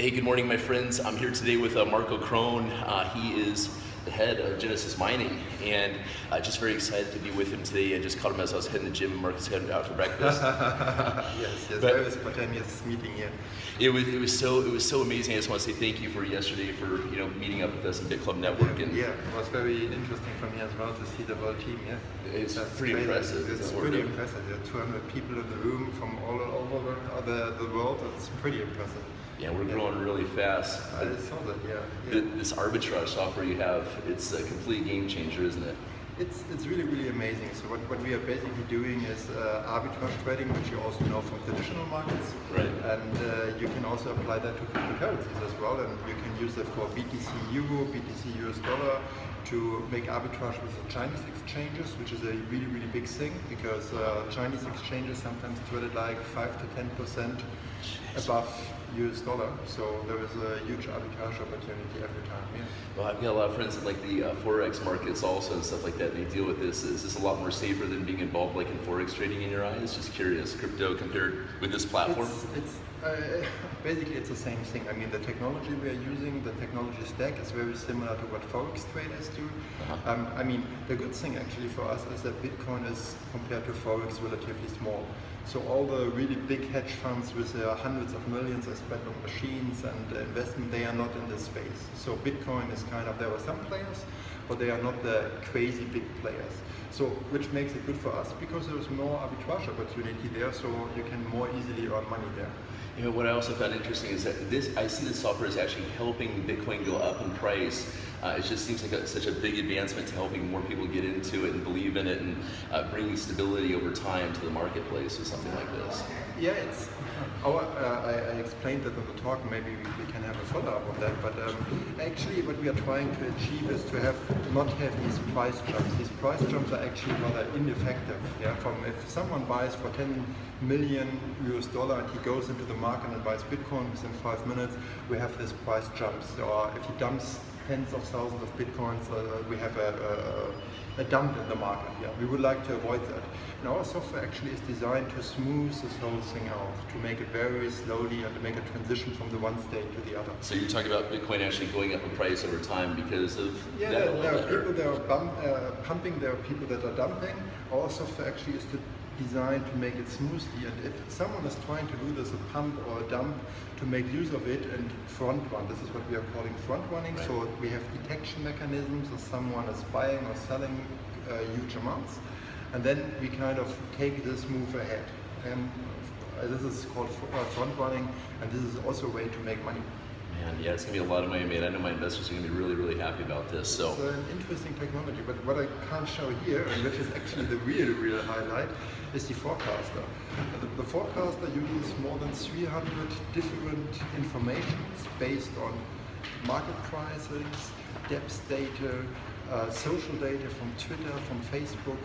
Hey, good morning, my friends. I'm here today with uh, Marco Krohn. Uh, he is the head of Genesis Mining, and uh, just very excited to be with him today. I just caught him as I was heading to the gym. And Marcus headed out for breakfast. yes, yes, But- very spontaneous meeting here. It was it was so it was so amazing. I just want to say thank you for yesterday for you know meeting up with us in BitClub Network and Yeah, it was very interesting for me as well to see the whole team. Yeah, It's That's pretty crazy. impressive, It's pretty impressive. There are 200 people in the room from all over the, the, the world. It's pretty impressive. Yeah, we're growing really fast. I saw that. Yeah, yeah. This arbitrage software you have, it's a complete game changer, isn't it? It's, it's really, really amazing. So what, what we are basically doing is uh, arbitrage trading, which you also know from traditional markets. Right. And uh, you can also apply that to cryptocurrencies as well. And you can use it for BTC Euro, BTC US dollar to make arbitrage with the Chinese exchanges, which is a really, really big thing because uh, Chinese exchanges sometimes traded like 5 to 10% above US dollar. So there is a huge arbitrage opportunity every time. Yeah. Well, I've got a lot of friends in like the uh, forex markets also and stuff like that. They deal with this. Is this a lot more safer than being involved like in forex trading in your eyes? Just curious, crypto compared with this platform. It's, it's uh, basically it's the same thing. I mean, the technology we are using, the technology stack is very similar to what forex traders do. Uh-huh. Um, I mean, the good thing actually for us is that Bitcoin is compared to forex relatively small. So all the really big hedge funds with uh, hundreds of millions are spent on machines and uh, investment, they are not in this space. So Bitcoin is kind of, there were some players, but they are not the crazy big players. So, which makes it good for us because there is more arbitrage opportunity there, so you can more easily earn money there. You know, what I also found interesting is that this, I see this software is actually helping Bitcoin go up in price. Uh, it just seems like a, such a big advancement to helping more people get into it and believe in it and uh, bringing stability over time to the marketplace with something like this. Yeah, it's. Our, uh, I, I explained that in the talk. Maybe we, we can have a follow-up on that. But um, actually, what we are trying to achieve is to have not have these price jumps. These price jumps are actually rather ineffective. Yeah, from if someone buys for 10 million US dollar and he goes into the market and buys Bitcoin within five minutes, we have this price jumps. Or if he dumps tens of thousands of bitcoins, uh, we have a, a, a dump in the market. Yeah, we would like to avoid that. And our software actually is designed to smooth this whole thing out, to make it very slowly and to make a transition from the one state to the other. So you're talking about Bitcoin actually going up in price over time because of Yeah, that there, there are people that are bump, uh, pumping, there are people that are dumping. Our software actually is to designed to make it smoothly. And if someone is trying to do this, a pump or a dump, to make use of it and front run, this is what we are calling front running. Right. So we have detection mechanisms if someone is buying or selling uh, huge amounts. And then we kind of take this move ahead. And this is called uh, front running, and this is also a way to make money. Man, yeah, it's gonna be a lot of money made. I know my investors are gonna be really, really happy about this. So. It's an interesting technology, but what I can't show here, and which is actually the real, real highlight, is the forecaster. The, the forecaster uses more than 300 different informations based on market prices, depth data, uh, social data from Twitter, from Facebook,